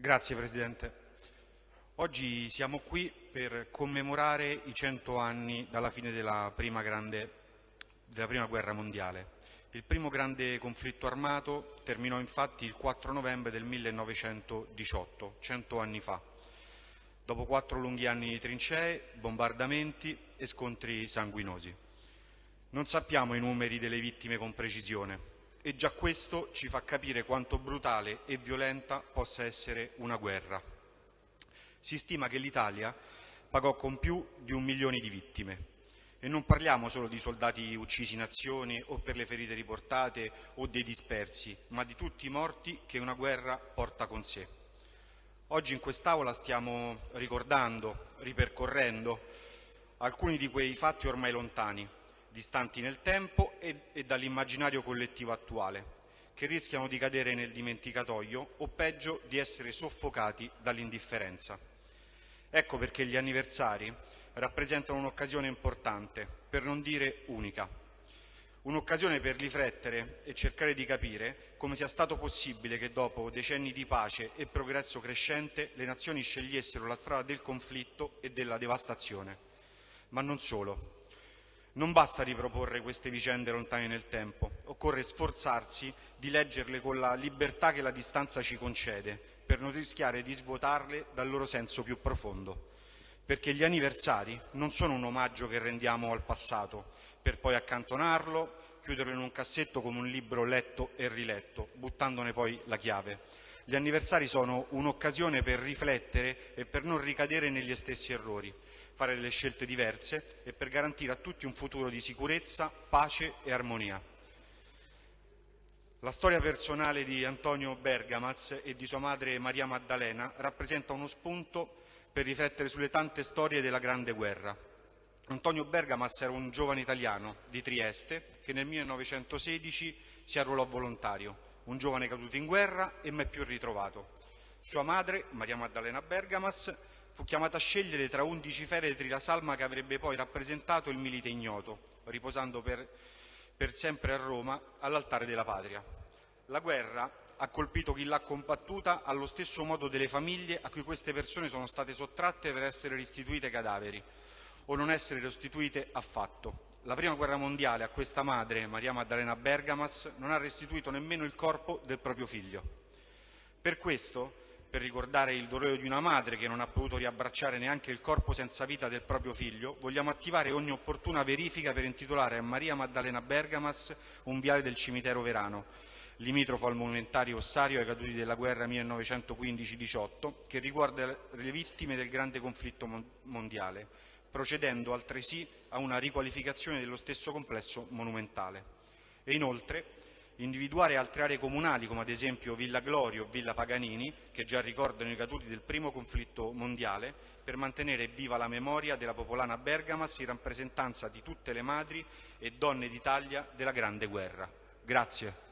Grazie Presidente. Oggi siamo qui per commemorare i cento anni dalla fine della prima, grande, della prima guerra mondiale. Il primo grande conflitto armato terminò infatti il 4 novembre del 1918, cento anni fa, dopo quattro lunghi anni di trincee, bombardamenti e scontri sanguinosi. Non sappiamo i numeri delle vittime con precisione, e già questo ci fa capire quanto brutale e violenta possa essere una guerra. Si stima che l'Italia pagò con più di un milione di vittime e non parliamo solo di soldati uccisi in azione o per le ferite riportate o dei dispersi, ma di tutti i morti che una guerra porta con sé. Oggi in quest'Aula stiamo ricordando, ripercorrendo alcuni di quei fatti ormai lontani, distanti nel tempo e, e dall'immaginario collettivo attuale, che rischiano di cadere nel dimenticatoio o peggio di essere soffocati dall'indifferenza. Ecco perché gli anniversari rappresentano un'occasione importante, per non dire unica. Un'occasione per riflettere e cercare di capire come sia stato possibile che dopo decenni di pace e progresso crescente le nazioni scegliessero la strada del conflitto e della devastazione. Ma non solo. Non basta riproporre queste vicende lontane nel tempo, occorre sforzarsi di leggerle con la libertà che la distanza ci concede, per non rischiare di svuotarle dal loro senso più profondo. Perché gli anniversari non sono un omaggio che rendiamo al passato, per poi accantonarlo, chiuderlo in un cassetto come un libro letto e riletto, buttandone poi la chiave. Gli anniversari sono un'occasione per riflettere e per non ricadere negli stessi errori, fare delle scelte diverse e per garantire a tutti un futuro di sicurezza, pace e armonia. La storia personale di Antonio Bergamas e di sua madre Maria Maddalena rappresenta uno spunto per riflettere sulle tante storie della Grande Guerra. Antonio Bergamas era un giovane italiano di Trieste che nel 1916 si arruolò volontario, un giovane caduto in guerra e mai più ritrovato. Sua madre, Maria Maddalena Bergamas, fu chiamata a scegliere tra undici feretri la salma che avrebbe poi rappresentato il milite ignoto, riposando per, per sempre a Roma all'altare della patria. La guerra ha colpito chi l'ha combattuta allo stesso modo delle famiglie a cui queste persone sono state sottratte per essere restituite cadaveri o non essere restituite affatto. La prima guerra mondiale a questa madre, Maria Maddalena Bergamas, non ha restituito nemmeno il corpo del proprio figlio. Per questo per ricordare il dolore di una madre che non ha potuto riabbracciare neanche il corpo senza vita del proprio figlio, vogliamo attivare ogni opportuna verifica per intitolare a Maria Maddalena Bergamas un viale del cimitero Verano, limitrofo al monumentario ossario ai caduti della guerra 1915-18, che riguarda le vittime del grande conflitto mondiale, procedendo altresì a una riqualificazione dello stesso complesso monumentale. E inoltre individuare altre aree comunali come ad esempio Villa Glorio o Villa Paganini che già ricordano i caduti del primo conflitto mondiale per mantenere viva la memoria della popolana Bergamas in rappresentanza di tutte le madri e donne d'Italia della Grande Guerra. Grazie.